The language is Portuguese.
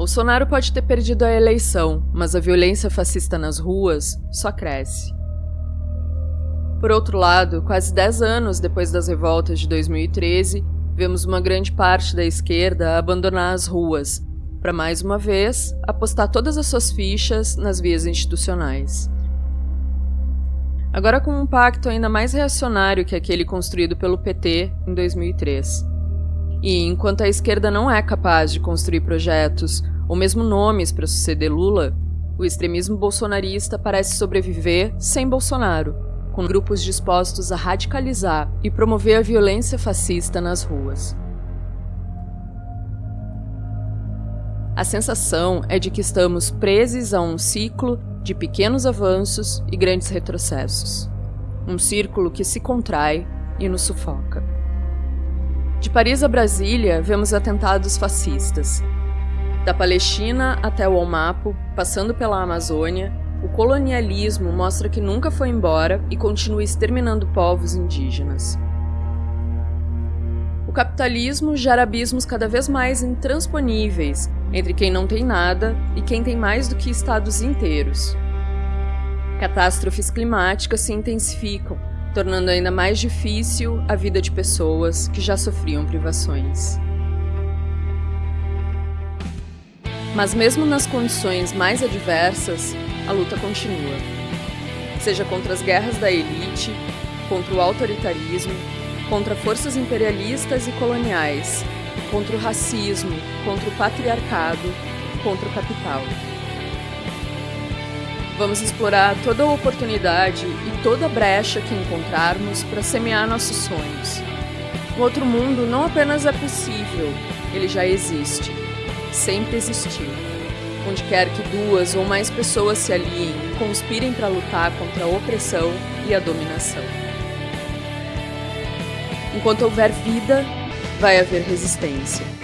Bolsonaro pode ter perdido a eleição, mas a violência fascista nas ruas só cresce. Por outro lado, quase 10 anos depois das revoltas de 2013, vemos uma grande parte da esquerda abandonar as ruas, para mais uma vez apostar todas as suas fichas nas vias institucionais. Agora com um pacto ainda mais reacionário que aquele construído pelo PT em 2003. E enquanto a esquerda não é capaz de construir projetos ou mesmo nomes para suceder Lula, o extremismo bolsonarista parece sobreviver sem Bolsonaro, com grupos dispostos a radicalizar e promover a violência fascista nas ruas. A sensação é de que estamos presos a um ciclo de pequenos avanços e grandes retrocessos. Um círculo que se contrai e nos sufoca. De Paris a Brasília, vemos atentados fascistas. Da Palestina até o Almapo, passando pela Amazônia, o colonialismo mostra que nunca foi embora e continua exterminando povos indígenas. O capitalismo gera abismos cada vez mais intransponíveis entre quem não tem nada e quem tem mais do que estados inteiros. Catástrofes climáticas se intensificam, tornando ainda mais difícil a vida de pessoas que já sofriam privações. Mas mesmo nas condições mais adversas, a luta continua. Seja contra as guerras da elite, contra o autoritarismo, contra forças imperialistas e coloniais, contra o racismo, contra o patriarcado, contra o capital. Vamos explorar toda a oportunidade e toda brecha que encontrarmos para semear nossos sonhos. O outro mundo não apenas é possível, ele já existe. Sempre existiu. Onde quer que duas ou mais pessoas se aliem e conspirem para lutar contra a opressão e a dominação. Enquanto houver vida, vai haver resistência.